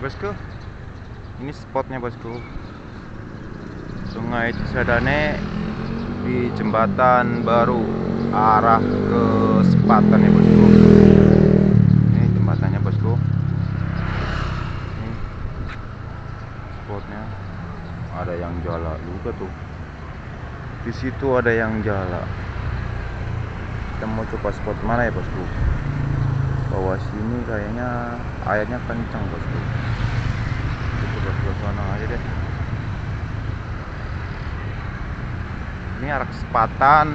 bosku? Ini spotnya bosku. Sungai Cisadane di jembatan baru arah ke Sepatan ya bosku. Ini jembatannya bosku. Ini spotnya. Ada yang jala juga tuh. Di situ ada yang jala kita mau coba spot mana ya bosku bawah sini kayaknya airnya kencang bosku. Coba ke sana aja deh. Ini arah kesempatan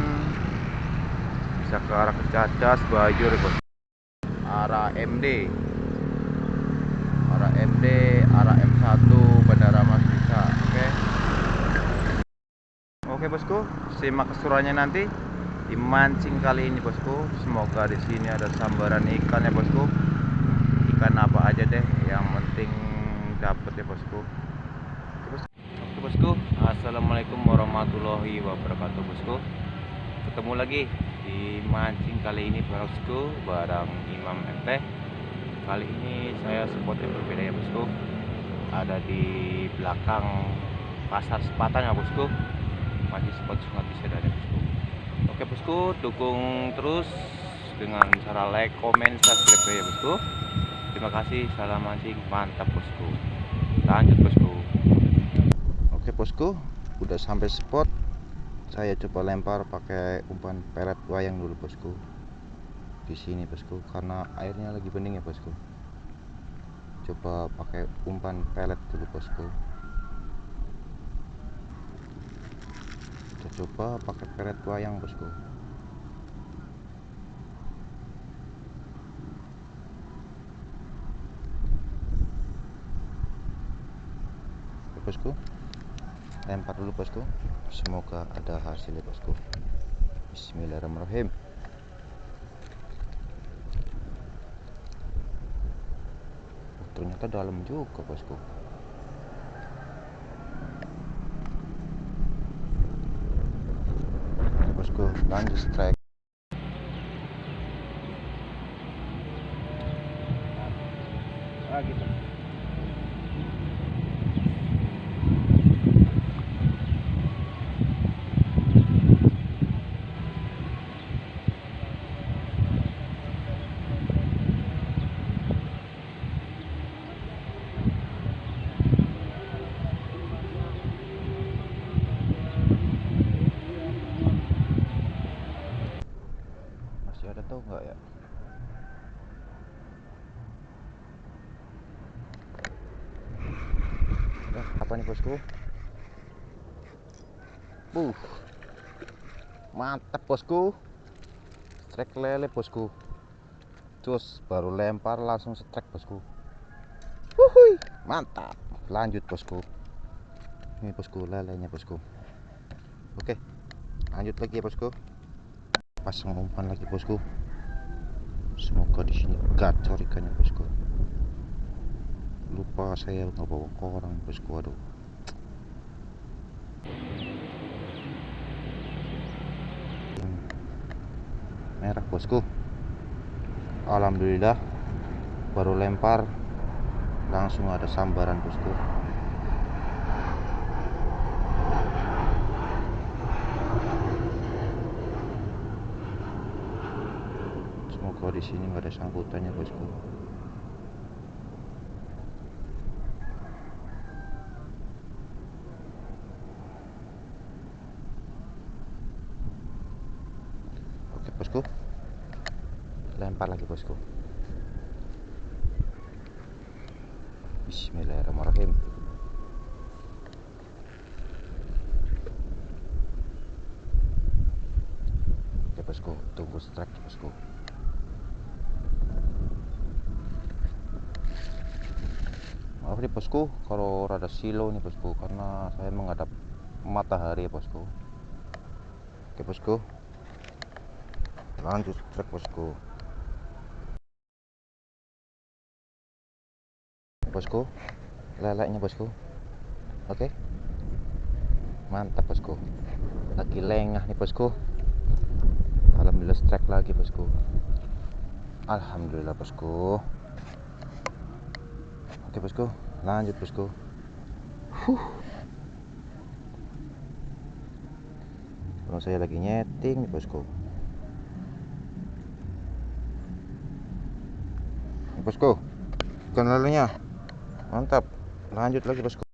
bisa ke arah kecacas bajur bosku arah MD arah MD arah M1 Bandara Mas Bisa oke. Oke bosku. Simak keseruannya nanti dimancing kali ini bosku. Semoga di sini ada sambaran ikan ya bosku. Ikan apa aja deh yang penting dapet ya bosku. Oke bosku, assalamualaikum warahmatullahi wabarakatuh bosku. Ketemu lagi di mancing kali ini bosku barang Imam MT kali ini saya spot yang berbeda ya bosku. Ada di belakang pasar sepatan ya bosku. Masih spot sungai bisa dari bosku Oke bosku, dukung terus dengan cara like, komen, subscribe ya bosku. Terima kasih, salam mancing, mantap bosku. Lanjut bosku. Oke bosku, udah sampai spot. Saya coba lempar pakai umpan pelet wayang dulu bosku. Di sini bosku, karena airnya lagi bening ya bosku. Coba pakai umpan pelet dulu bosku. Coba pakai peret wayang bosku. Oke, bosku. Lempar dulu bosku. Semoga ada hasilnya bosku. Bismillahirrahmanirrahim. Oh, ternyata dalam juga bosku bosku lanjut strike ah gitu masih ada tau nggak ya Nah, apa nih bosku Buh. Mantap bosku. Strike lele bosku. Cus baru lempar langsung strike bosku. Wuhui, mantap. Lanjut bosku. Ini bosku lelenya bosku. Oke. Lanjut lagi ya bosku pasang umpan lagi bosku semoga di sini gacor ikannya bosku lupa saya nggak bawa korang bosku aduh merah bosku. Alhamdulillah baru lempar. Langsung ada sambaran bosku. Semoga di sini nggak ada sangkutannya bosku oke bosku. Lempar lagi bosku. Bismillahirrahmanirrahim. Oke bosku tunggu strike bosku. Maaf nih bosku kalau rada silo nih bosku karena saya menghadap matahari ya bosku. Oke bosku lanjut trek bosku bosku leleknya bosku oke. Mantap bosku lagi lengah nih bosku alhamdulillah strike lagi bosku alhamdulillah bosku Oke bosku, lanjut bosku. Huh. Kalau saya lagi nyeting nih bosku. Bosku, ikan lelenya mantap. Lanjut lagi bosku.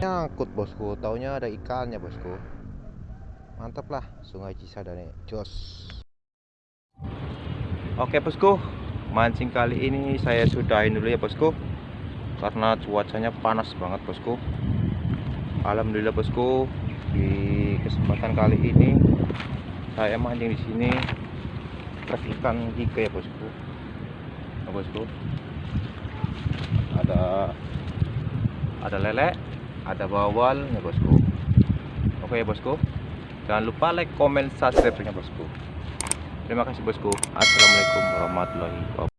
Nyangkut bosku. Taunya ada ikannya bosku. Mantap lah sungai Cisadane. Jos. Oke bosku. Mancing kali ini saya sudahin dulu ya bosku. Karena cuacanya panas banget bosku. Alhamdulillah bosku. Di kesempatan kali ini saya mancing di sini trek ikan giga ya bosku. Nah, bosku. Ada ada lele ada bawal ya bosku. Oke ya bosku. Jangan lupa like comment subscribe nya bosku. Terima kasih bosku. Assalamualaikum warahmatullahi wabarakatuh